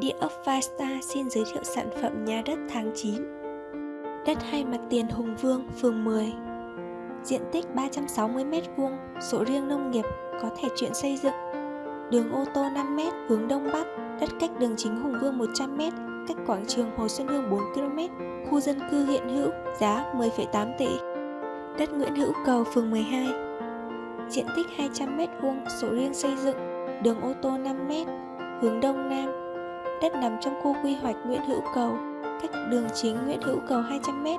Địa ốc Vista xin giới thiệu sản phẩm nhà đất tháng 9 Đất hai mặt tiền Hùng Vương, phường 10 Diện tích 360m2, sổ riêng nông nghiệp, có thể chuyển xây dựng. Đường ô tô 5m hướng Đông Bắc, đất cách đường chính Hùng Vương 100m, cách quảng trường Hồ Xuân Hương 4km, khu dân cư hiện hữu, giá 10,8 tỷ. Đất Nguyễn Hữu Cầu, phường 12 Diện tích 200m2, sổ riêng xây dựng, đường ô tô 5m, hướng Đông Nam Đất nằm trong khu quy hoạch Nguyễn Hữu Cầu, cách đường chính Nguyễn Hữu Cầu 200m,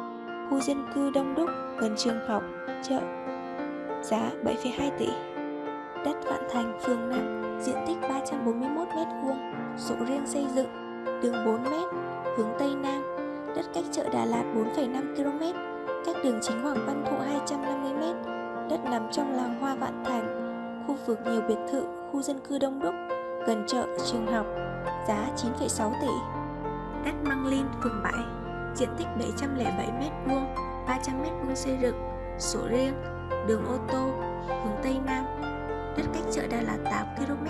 khu dân cư đông đúc, gần trường học, chợ. Giá 7,2 tỷ. Đất Vạn Thành, phường 5, diện tích 341m2, sổ riêng xây dựng, đường 4m, hướng Tây Nam, đất cách chợ Đà Lạt 4,5 km, cách đường chính Hoàng Văn Thụ 250m, đất nằm trong làng Hoa Vạn Thành, khu vực nhiều biệt thự, khu dân cư đông đúc, gần chợ, trường học, giá 9,6 tỷ. Đất Măng Linh, phường 7, diện tích 707m2, 300m2 xây dựng, sổ riêng, đường ô tô, hướng Tây Nam, đất cách chợ Đà Lạt 8km,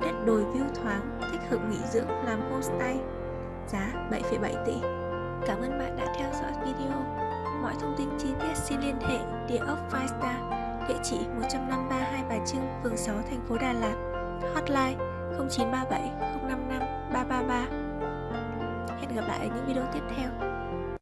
đất đồi view thoáng, thích hợp nghỉ dưỡng làm homestay, giá 7,7 tỷ. Cảm ơn bạn đã theo dõi video. Mọi thông tin chi tiết xin liên hệ địa ốc Five Star, địa chỉ 153 Hai Bà Trưng, phường 6, thành phố Đà Lạt, hotline 0937 055 333. Hẹn gặp lại ở những video tiếp theo.